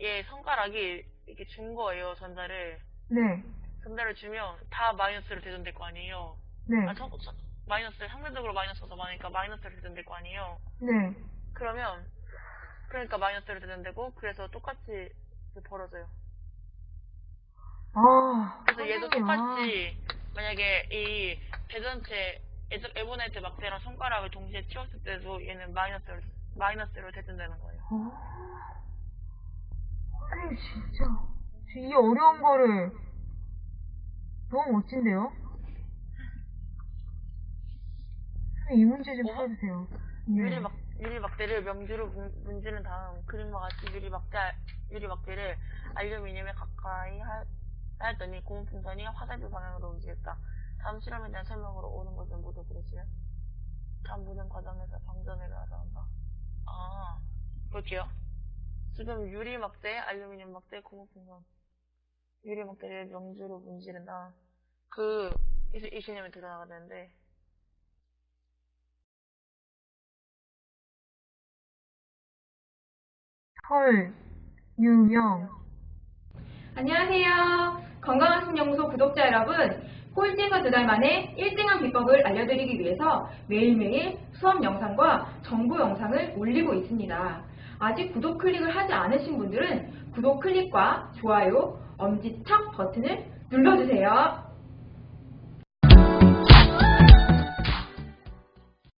만약에 손가락이 이렇게 준 거예요, 전자를. 네. 전자를 주면 다 마이너스로 대전될 거 아니에요. 네. 아, 저, 저, 마이너스, 상대적으로 마이너스가 많으니까 마이너스로 대전될 거 아니에요. 네. 그러면, 그러니까 마이너스로 대전되고, 그래서 똑같이 벌어져요. 아. 그래서 얘도 선생님, 아. 똑같이, 만약에 이 대전체, 에보네트 막대랑 손가락을 동시에 치웠을 때도 얘는 마이너스로, 마이너스로 대전되는 거예요. 아. 진짜. 이 어려운 거를 너무 멋진데요? 이 문제 좀 뭐? 풀어주세요. 유리 네. 막 유리 막대를 명주로 문- 문지른 다음 그림과 같이 유리 막대 유리 막대를 알루미늄에 가까이 하, 하였더니 고무 풍선이 화살표 방향으로 움직였다. 다음 실험에 대한 설명으로 오는 것을 모두 그러지요. 다음 모든 과정에서 방전을 가져온다. 아, 볼게요. 지금 유리 막대, 알루미늄 막대, 고무 풍선. 유리 막대를 명주로 문지른다. 그, 이, 이 개념이 드러나야 되는데, 헐, 유명. 안녕하세요. 건강한 신연구소 구독자 여러분. 꼴찌에서 두 달 만에 1등한 비법을 알려드리기 위해서 매일매일 수업 영상과 정보 영상을 올리고 있습니다. 아직 구독 클릭을 하지 않으신 분들은 구독 클릭과 좋아요, 엄지척 버튼을 눌러주세요.